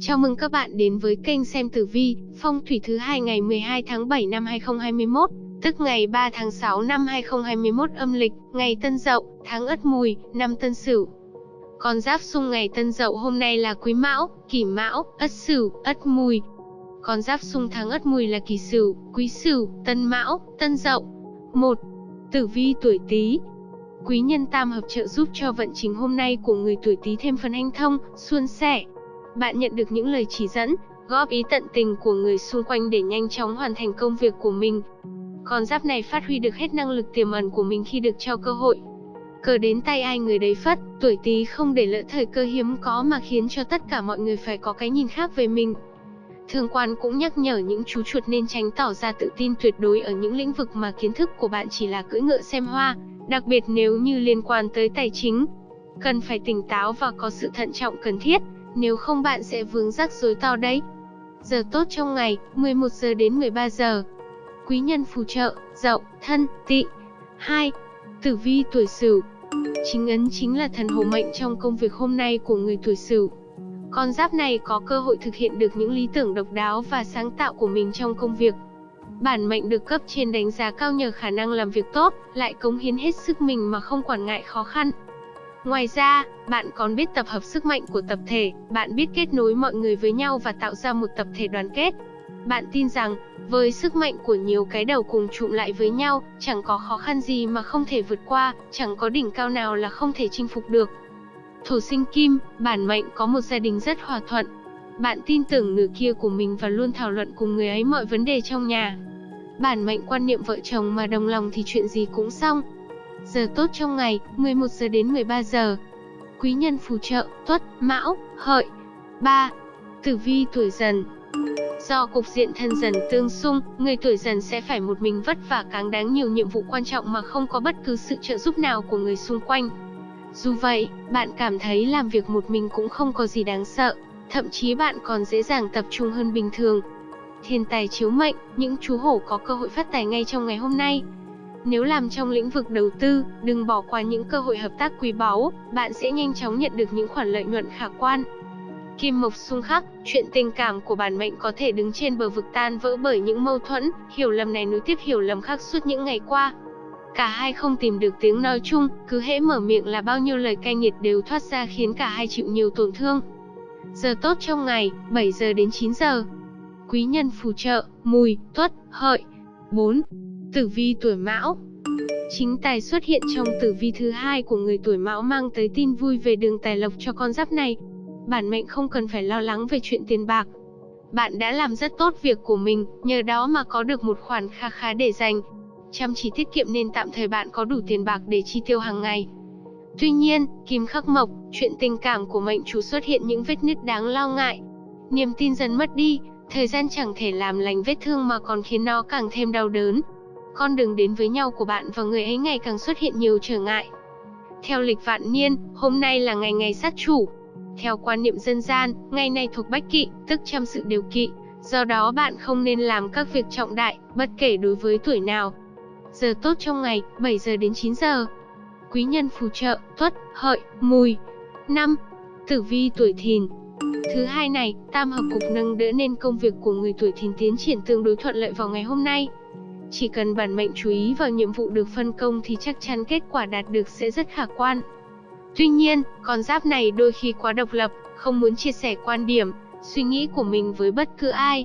Chào mừng các bạn đến với kênh xem tử vi, phong thủy thứ hai ngày 12 tháng 7 năm 2021, tức ngày 3 tháng 6 năm 2021 âm lịch, ngày Tân Dậu, tháng Ất Mùi, năm Tân Sửu. Con giáp xung ngày Tân Dậu hôm nay là Quý Mão, Kỷ Mão, Ất Sửu, Ất Mùi. Con giáp xung tháng Ất Mùi là Kỷ Sửu, Quý Sửu, Tân Mão, Tân Dậu. 1. Tử vi tuổi Tý, Quý nhân tam hợp trợ giúp cho vận trình hôm nay của người tuổi Tý thêm phần hanh thông, suôn sẻ. Bạn nhận được những lời chỉ dẫn, góp ý tận tình của người xung quanh để nhanh chóng hoàn thành công việc của mình. Con giáp này phát huy được hết năng lực tiềm ẩn của mình khi được cho cơ hội. Cờ đến tay ai người đấy phất, tuổi Tý không để lỡ thời cơ hiếm có mà khiến cho tất cả mọi người phải có cái nhìn khác về mình. Thương quan cũng nhắc nhở những chú chuột nên tránh tỏ ra tự tin tuyệt đối ở những lĩnh vực mà kiến thức của bạn chỉ là cưỡi ngựa xem hoa, đặc biệt nếu như liên quan tới tài chính. Cần phải tỉnh táo và có sự thận trọng cần thiết, nếu không bạn sẽ vướng rắc rối to đấy. Giờ tốt trong ngày, 11 giờ đến 13 giờ. Quý nhân phù trợ, dậu, thân, tị. 2. Tử vi tuổi Sửu. Chính ấn chính là thần hộ mệnh trong công việc hôm nay của người tuổi Sửu. Con giáp này có cơ hội thực hiện được những lý tưởng độc đáo và sáng tạo của mình trong công việc. Bản mệnh được cấp trên đánh giá cao nhờ khả năng làm việc tốt, lại cống hiến hết sức mình mà không quản ngại khó khăn. Ngoài ra, bạn còn biết tập hợp sức mạnh của tập thể, bạn biết kết nối mọi người với nhau và tạo ra một tập thể đoàn kết. Bạn tin rằng, với sức mạnh của nhiều cái đầu cùng trụm lại với nhau, chẳng có khó khăn gì mà không thể vượt qua, chẳng có đỉnh cao nào là không thể chinh phục được. Thổ sinh kim, bản mệnh có một gia đình rất hòa thuận. Bạn tin tưởng nửa kia của mình và luôn thảo luận cùng người ấy mọi vấn đề trong nhà. Bản mệnh quan niệm vợ chồng mà đồng lòng thì chuyện gì cũng xong. Giờ tốt trong ngày, 11 giờ đến 13 giờ. Quý nhân phù trợ, tuất, mão, hợi. 3. Tử vi tuổi dần Do cục diện thân dần tương xung, người tuổi dần sẽ phải một mình vất vả cáng đáng nhiều nhiệm vụ quan trọng mà không có bất cứ sự trợ giúp nào của người xung quanh. Dù vậy, bạn cảm thấy làm việc một mình cũng không có gì đáng sợ, thậm chí bạn còn dễ dàng tập trung hơn bình thường. Thiên tài chiếu mệnh, những chú hổ có cơ hội phát tài ngay trong ngày hôm nay. Nếu làm trong lĩnh vực đầu tư, đừng bỏ qua những cơ hội hợp tác quý báu, bạn sẽ nhanh chóng nhận được những khoản lợi nhuận khả quan. Kim Mộc xung khắc, chuyện tình cảm của bản mệnh có thể đứng trên bờ vực tan vỡ bởi những mâu thuẫn, hiểu lầm này nối tiếp hiểu lầm khác suốt những ngày qua. Cả hai không tìm được tiếng nói chung, cứ hễ mở miệng là bao nhiêu lời cay nghiệt đều thoát ra khiến cả hai chịu nhiều tổn thương. Giờ tốt trong ngày, 7 giờ đến 9 giờ. Quý nhân phù trợ, mùi, tuất, hợi. 4. Tử vi tuổi mão Chính tài xuất hiện trong tử vi thứ hai của người tuổi mão mang tới tin vui về đường tài lộc cho con giáp này. Bản mệnh không cần phải lo lắng về chuyện tiền bạc. Bạn đã làm rất tốt việc của mình, nhờ đó mà có được một khoản kha khá để dành. Chăm chỉ tiết kiệm nên tạm thời bạn có đủ tiền bạc để chi tiêu hàng ngày. Tuy nhiên, kim khắc mộc, chuyện tình cảm của mệnh chủ xuất hiện những vết nứt đáng lo ngại. Niềm tin dần mất đi, thời gian chẳng thể làm lành vết thương mà còn khiến nó càng thêm đau đớn. Con đường đến với nhau của bạn và người ấy ngày càng xuất hiện nhiều trở ngại. Theo lịch vạn niên, hôm nay là ngày ngày sát chủ. Theo quan niệm dân gian, ngày này thuộc bách kỵ, tức trăm sự điều kỵ. Do đó bạn không nên làm các việc trọng đại, bất kể đối với tuổi nào. Giờ tốt trong ngày, 7 giờ đến 9 giờ. Quý nhân phù trợ, tuất, hợi, mùi. 5. Tử vi tuổi thìn, Thứ hai này, tam hợp cục nâng đỡ nên công việc của người tuổi thìn tiến triển tương đối thuận lợi vào ngày hôm nay. Chỉ cần bản mệnh chú ý vào nhiệm vụ được phân công thì chắc chắn kết quả đạt được sẽ rất khả quan. Tuy nhiên, con giáp này đôi khi quá độc lập, không muốn chia sẻ quan điểm, suy nghĩ của mình với bất cứ ai.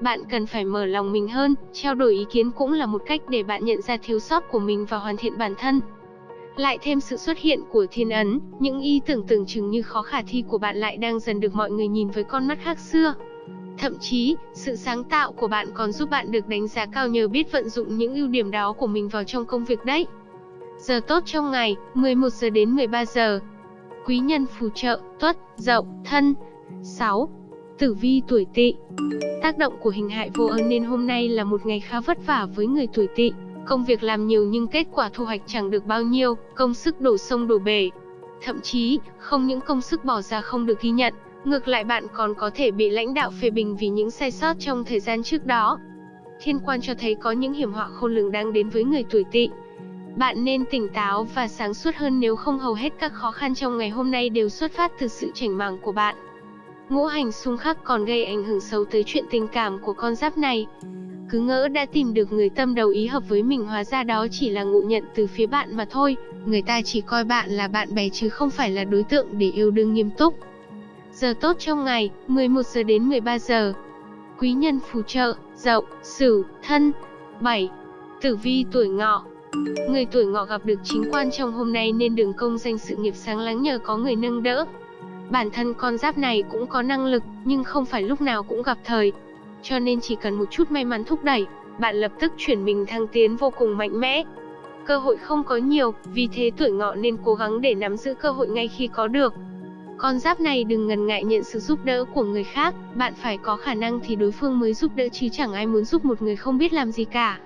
Bạn cần phải mở lòng mình hơn, trao đổi ý kiến cũng là một cách để bạn nhận ra thiếu sót của mình và hoàn thiện bản thân. Lại thêm sự xuất hiện của thiên ấn, những ý tưởng tưởng chừng như khó khả thi của bạn lại đang dần được mọi người nhìn với con mắt khác xưa. Thậm chí, sự sáng tạo của bạn còn giúp bạn được đánh giá cao nhờ biết vận dụng những ưu điểm đó của mình vào trong công việc đấy. Giờ tốt trong ngày, 11 giờ đến 13 giờ. Quý nhân phù trợ, tuất, dậu, thân. 6. Tử vi tuổi tỵ Tác động của hình hại vô ơn nên hôm nay là một ngày khá vất vả với người tuổi tỵ. Công việc làm nhiều nhưng kết quả thu hoạch chẳng được bao nhiêu, công sức đổ sông đổ bể. Thậm chí, không những công sức bỏ ra không được ghi nhận, ngược lại bạn còn có thể bị lãnh đạo phê bình vì những sai sót trong thời gian trước đó. Thiên quan cho thấy có những hiểm họa khôn lường đang đến với người tuổi tỵ. Bạn nên tỉnh táo và sáng suốt hơn nếu không hầu hết các khó khăn trong ngày hôm nay đều xuất phát từ sự chảnh màng của bạn. Ngũ hành xung khắc còn gây ảnh hưởng xấu tới chuyện tình cảm của con giáp này. Cứ ngỡ đã tìm được người tâm đầu ý hợp với mình hóa ra đó chỉ là ngụ nhận từ phía bạn mà thôi, người ta chỉ coi bạn là bạn bè chứ không phải là đối tượng để yêu đương nghiêm túc. Giờ tốt trong ngày, 11 giờ đến 13 giờ. Quý nhân phù trợ, Dậu, Sửu, Thân. 7. Tử vi tuổi Ngọ. Người tuổi Ngọ gặp được chính quan trong hôm nay nên đường công danh sự nghiệp sáng láng nhờ có người nâng đỡ. Bản thân con giáp này cũng có năng lực, nhưng không phải lúc nào cũng gặp thời. Cho nên chỉ cần một chút may mắn thúc đẩy, bạn lập tức chuyển mình thăng tiến vô cùng mạnh mẽ. Cơ hội không có nhiều, vì thế tuổi ngọ nên cố gắng để nắm giữ cơ hội ngay khi có được. Con giáp này đừng ngần ngại nhận sự giúp đỡ của người khác, bạn phải có khả năng thì đối phương mới giúp đỡ chứ chẳng ai muốn giúp một người không biết làm gì cả.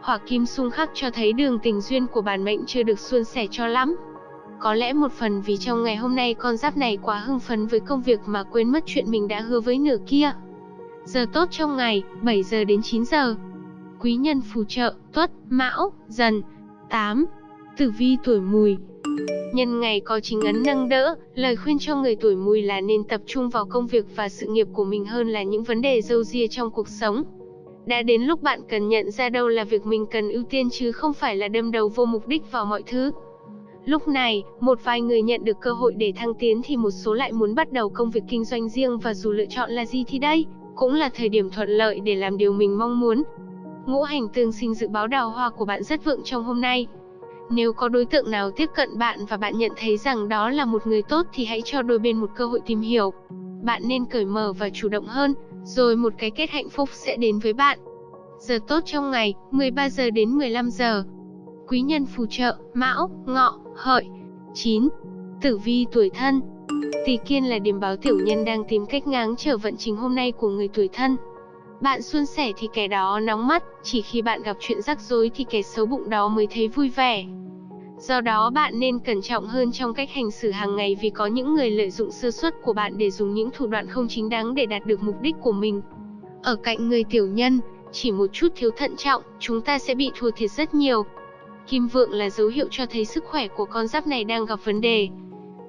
Hỏa kim xung khắc cho thấy đường tình duyên của bản mệnh chưa được suôn sẻ cho lắm. Có lẽ một phần vì trong ngày hôm nay con giáp này quá hưng phấn với công việc mà quên mất chuyện mình đã hứa với nửa kia. Giờ tốt trong ngày, 7 giờ đến 9 giờ. Quý nhân phù trợ, tuất, mão, dần. 8. Tử vi tuổi mùi, Nhân ngày có chính ấn nâng đỡ, lời khuyên cho người tuổi mùi là nên tập trung vào công việc và sự nghiệp của mình hơn là những vấn đề dâu ria trong cuộc sống. Đã đến lúc bạn cần nhận ra đâu là việc mình cần ưu tiên chứ không phải là đâm đầu vô mục đích vào mọi thứ. Lúc này, một vài người nhận được cơ hội để thăng tiến thì một số lại muốn bắt đầu công việc kinh doanh riêng và dù lựa chọn là gì thì đây, cũng là thời điểm thuận lợi để làm điều mình mong muốn. Ngũ hành tương sinh dự báo đào hoa của bạn rất vượng trong hôm nay. Nếu có đối tượng nào tiếp cận bạn và bạn nhận thấy rằng đó là một người tốt thì hãy cho đôi bên một cơ hội tìm hiểu. Bạn nên cởi mở và chủ động hơn, rồi một cái kết hạnh phúc sẽ đến với bạn. Giờ tốt trong ngày, 13 giờ đến 15 giờ. Quý nhân phù trợ, Mão, Ngọ, Hợi. 9. Tử vi tuổi thân. Tỳ Kiên là điểm báo tiểu nhân đang tìm cách ngáng trở vận trình hôm nay của người tuổi thân. Bạn suôn sẻ thì kẻ đó nóng mắt, chỉ khi bạn gặp chuyện rắc rối thì kẻ xấu bụng đó mới thấy vui vẻ. Do đó bạn nên cẩn trọng hơn trong cách hành xử hàng ngày vì có những người lợi dụng sơ suất của bạn để dùng những thủ đoạn không chính đáng để đạt được mục đích của mình. Ở cạnh người tiểu nhân, chỉ một chút thiếu thận trọng, chúng ta sẽ bị thua thiệt rất nhiều. Kim vượng là dấu hiệu cho thấy sức khỏe của con giáp này đang gặp vấn đề.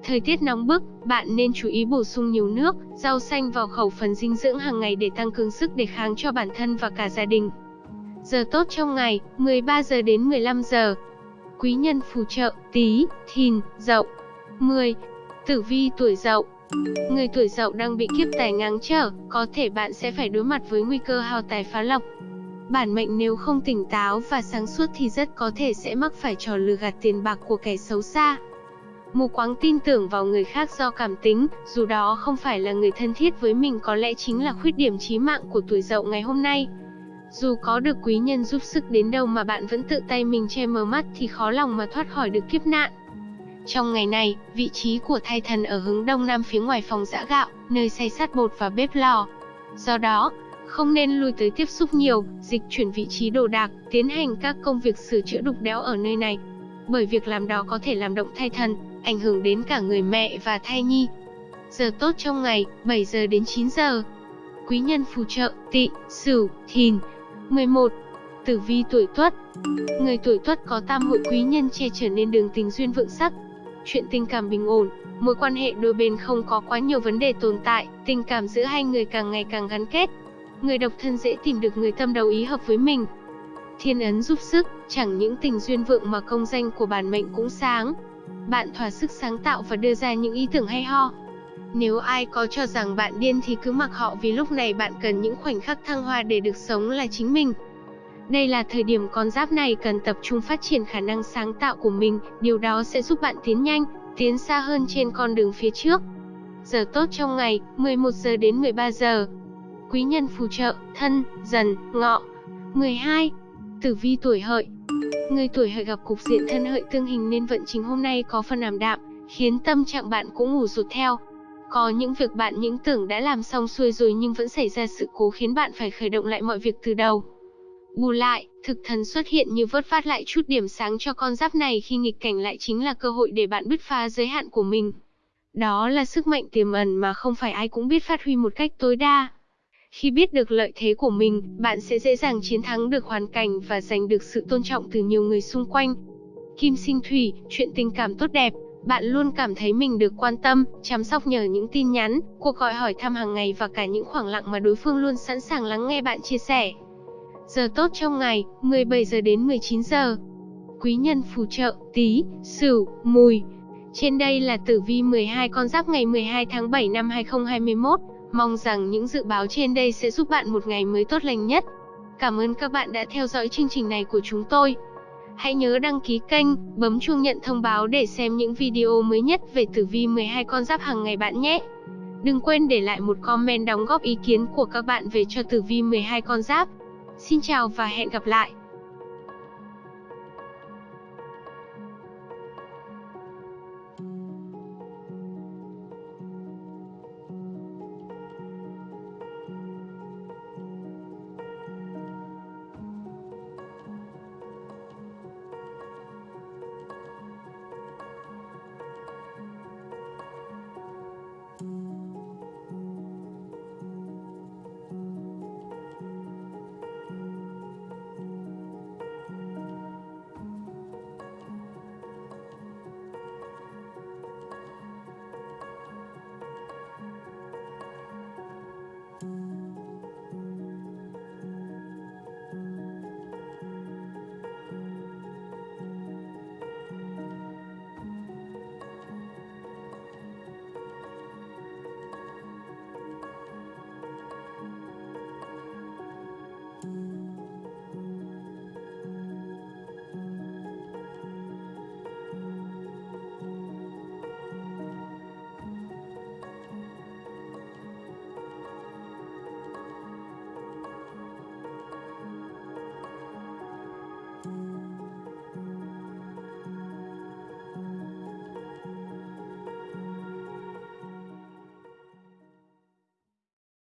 Thời tiết nóng bức, bạn nên chú ý bổ sung nhiều nước, rau xanh vào khẩu phần dinh dưỡng hàng ngày để tăng cường sức đề kháng cho bản thân và cả gia đình. Giờ tốt trong ngày, 13 giờ đến 15 giờ. Quý nhân phù trợ, tí, thìn, dậu. 10. Tử vi tuổi dậu. Người tuổi dậu đang bị kiếp tài ngáng trở, có thể bạn sẽ phải đối mặt với nguy cơ hao tài phá lộc. Bản mệnh nếu không tỉnh táo và sáng suốt thì rất có thể sẽ mắc phải trò lừa gạt tiền bạc của kẻ xấu xa. Mù quáng tin tưởng vào người khác do cảm tính, dù đó không phải là người thân thiết với mình có lẽ chính là khuyết điểm chí mạng của tuổi dậu ngày hôm nay. Dù có được quý nhân giúp sức đến đâu mà bạn vẫn tự tay mình che mờ mắt thì khó lòng mà thoát khỏi được kiếp nạn. Trong ngày này, vị trí của thai thần ở hướng đông nam phía ngoài phòng giã gạo, nơi xay sát bột và bếp lò. Do đó, không nên lui tới tiếp xúc nhiều, dịch chuyển vị trí đồ đạc, tiến hành các công việc sửa chữa đục đẽo ở nơi này. Bởi việc làm đó có thể làm động thai thần, ảnh hưởng đến cả người mẹ và thai nhi. Giờ tốt trong ngày, 7 giờ đến 9 giờ. Quý nhân phù trợ, tỵ, sửu, thìn. 11. Tử vi tuổi tuất Người tuổi tuất có tam hội quý nhân che chở nên đường tình duyên vượng sắc. Chuyện tình cảm bình ổn, mối quan hệ đôi bên không có quá nhiều vấn đề tồn tại, tình cảm giữa hai người càng ngày càng gắn kết. Người độc thân dễ tìm được người tâm đầu ý hợp với mình. Thiên ấn giúp sức, chẳng những tình duyên vượng mà công danh của bản mệnh cũng sáng, bạn thỏa sức sáng tạo và đưa ra những ý tưởng hay ho. Nếu ai có cho rằng bạn điên thì cứ mặc họ vì lúc này bạn cần những khoảnh khắc thăng hoa để được sống là chính mình. Đây là thời điểm con giáp này cần tập trung phát triển khả năng sáng tạo của mình, điều đó sẽ giúp bạn tiến nhanh, tiến xa hơn trên con đường phía trước. Giờ tốt trong ngày, 11 giờ đến 13 giờ. Quý nhân phù trợ, thân, dần, ngọ. 12. Tử vi tuổi hợi, Người tuổi hợi gặp cục diện thân hợi tương hình nên vận trình hôm nay có phần ảm đạm, khiến tâm trạng bạn cũng ngủ rụt theo. Có những việc bạn những tưởng đã làm xong xuôi rồi nhưng vẫn xảy ra sự cố khiến bạn phải khởi động lại mọi việc từ đầu. Bù lại, thực thần xuất hiện như vớt phát lại chút điểm sáng cho con giáp này khi nghịch cảnh lại chính là cơ hội để bạn bứt phá giới hạn của mình. Đó là sức mạnh tiềm ẩn mà không phải ai cũng biết phát huy một cách tối đa. Khi biết được lợi thế của mình, bạn sẽ dễ dàng chiến thắng được hoàn cảnh và giành được sự tôn trọng từ nhiều người xung quanh. Kim sinh thủy, chuyện tình cảm tốt đẹp, Bạn luôn cảm thấy mình được quan tâm, chăm sóc nhờ những tin nhắn, cuộc gọi hỏi thăm hàng ngày và cả những khoảng lặng mà đối phương luôn sẵn sàng lắng nghe bạn chia sẻ. Giờ tốt trong ngày, 17 giờ đến 19 giờ. Quý nhân phù trợ, Tý, Sửu, Mùi. Trên đây là tử vi 12 con giáp ngày 12 tháng 7 năm 2021. Mong rằng những dự báo trên đây sẽ giúp bạn một ngày mới tốt lành nhất. Cảm ơn các bạn đã theo dõi chương trình này của chúng tôi. Hãy nhớ đăng ký kênh, bấm chuông nhận thông báo để xem những video mới nhất về tử vi 12 con giáp hàng ngày bạn nhé. Đừng quên để lại một comment đóng góp ý kiến của các bạn về cho tử vi 12 con giáp. Xin chào và hẹn gặp lại.